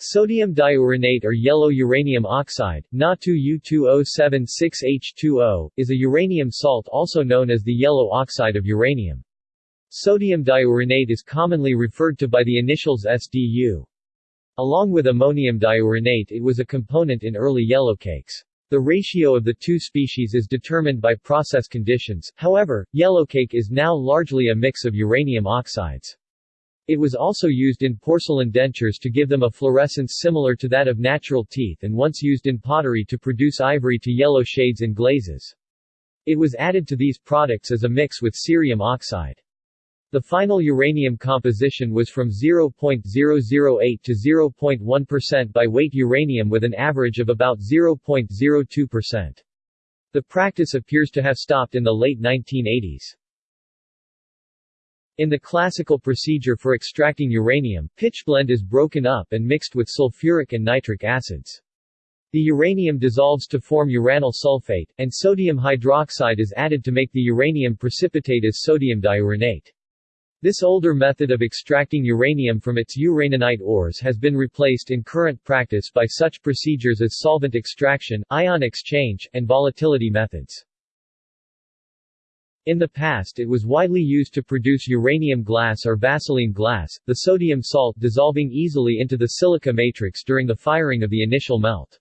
Sodium diuranate or yellow uranium oxide, Na2U2076H2O, is a uranium salt also known as the yellow oxide of uranium. Sodium diuranate is commonly referred to by the initials SDU. Along with ammonium diuranate it was a component in early yellowcakes. The ratio of the two species is determined by process conditions, however, yellowcake is now largely a mix of uranium oxides. It was also used in porcelain dentures to give them a fluorescence similar to that of natural teeth and once used in pottery to produce ivory to yellow shades in glazes. It was added to these products as a mix with cerium oxide. The final uranium composition was from 0.008 to 0.1% by weight uranium with an average of about 0.02%. The practice appears to have stopped in the late 1980s. In the classical procedure for extracting uranium, pitchblende is broken up and mixed with sulfuric and nitric acids. The uranium dissolves to form uranyl sulfate, and sodium hydroxide is added to make the uranium precipitate as sodium diuranate. This older method of extracting uranium from its uraninite ores has been replaced in current practice by such procedures as solvent extraction, ion exchange, and volatility methods. In the past it was widely used to produce uranium glass or Vaseline glass, the sodium salt dissolving easily into the silica matrix during the firing of the initial melt.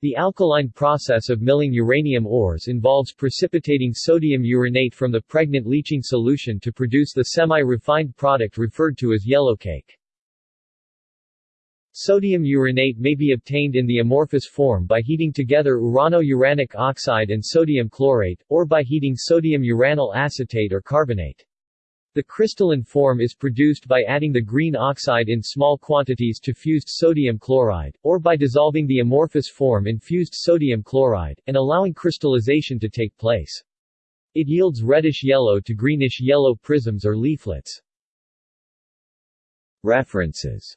The alkaline process of milling uranium ores involves precipitating sodium uranate from the pregnant leaching solution to produce the semi-refined product referred to as yellowcake. Sodium uranate may be obtained in the amorphous form by heating together urano-uranic oxide and sodium chlorate, or by heating sodium uranyl acetate or carbonate. The crystalline form is produced by adding the green oxide in small quantities to fused sodium chloride, or by dissolving the amorphous form in fused sodium chloride, and allowing crystallization to take place. It yields reddish-yellow to greenish-yellow prisms or leaflets. References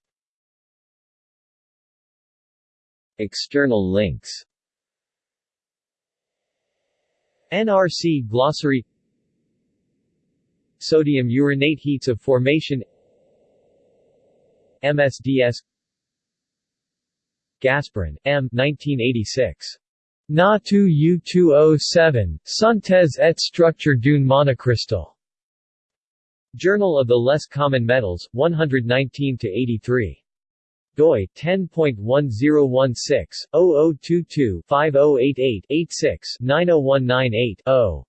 External links NRC Glossary Sodium uranate heats of formation MSDS Gasparin, M. 1986. Na 2 U207, Synthèse et structure d'une monocrystal. Journal of the Less Common Metals, 119-83 doi 10.1016